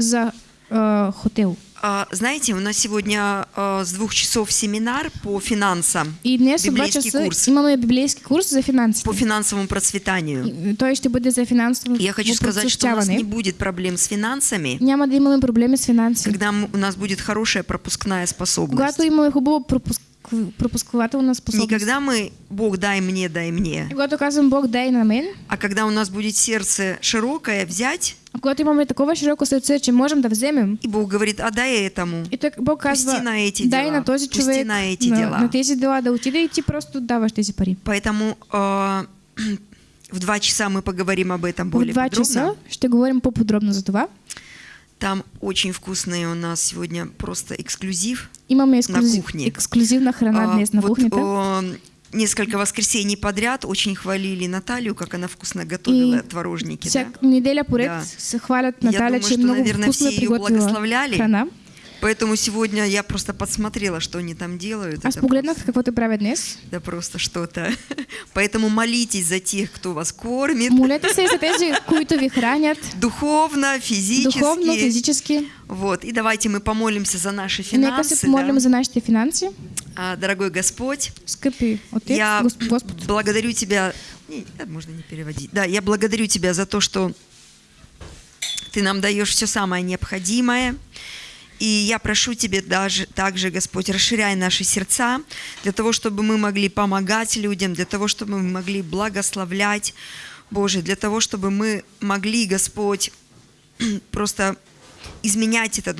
захотів. А, Знаете, у нас сегодня а, с двух часов семинар по финансам, І днес о два библейский часи курс имаме біблійський курс за фінанси. по финансовому процветанию. І Той ще буде за фінансове Я хочу сказать, что у нас не процвітяване. будет проблем с финансами, Няма да имаме проблеми з фінансами. когда м- у нас будет хорошая пропускная способность. Когато имаме хубаво пропуск... пропускувателна Не способност. когда мы «Бог, дай мне, дай мне», И Когато казвам Бог дай на мен, а когда у нас будет сердце широкое взять, а когато имаме такова широко сърце, че можем да вземем, и Бог говорит «Отдай этому». и той Бог казва, Пусти на эти дай дела, на този пусти човек, на эти на, дела. на тези дела да отиде и ти просто даваш тези пари. Поэтому а, в два часа мы поговорим об этом В более два подробно. часа ще говорим по-подробно за това. Там очень вкусные у нас сегодня просто эксклюзив. Имаме ексклюзив, кухне. ексклюзивна храна А, на вот, кухнята. о, несколько воскресений подряд очень хвалили Наталью, как она вкусно готовила И творожники. да? Всяка неделя поред Да. хвалят Я Наталя, думаю, что, много наверное, вкусно все ее приготвила благословляли. храна. Поэтому сегодня я просто подсмотрела, что они там делают. Аз Это погледнах просто- какво те правят днес. Да просто что-то. Поэтому молитесь за тех, кто вас кормит. Молете се за тези, които ви хранят Духовно, физически. духовно, физически. Вот. И давайте мы помолимся за наши И нека се финансы. помолим да. за нашите финанси. А, Дорогой Господь, Скъпи Отец, я Госп- Господ, благодарю Тебя. Не, можно не переводить. Да, я благодарю Тебя за то, что Ты нам даешь все самое необходимое. И я прошу Тебя даже, также, Господь, расширяй наши сердца для того, чтобы мы могли помогать людям, для того, чтобы мы могли благословлять, Боже, для того, чтобы мы могли, Господь, просто изменять этот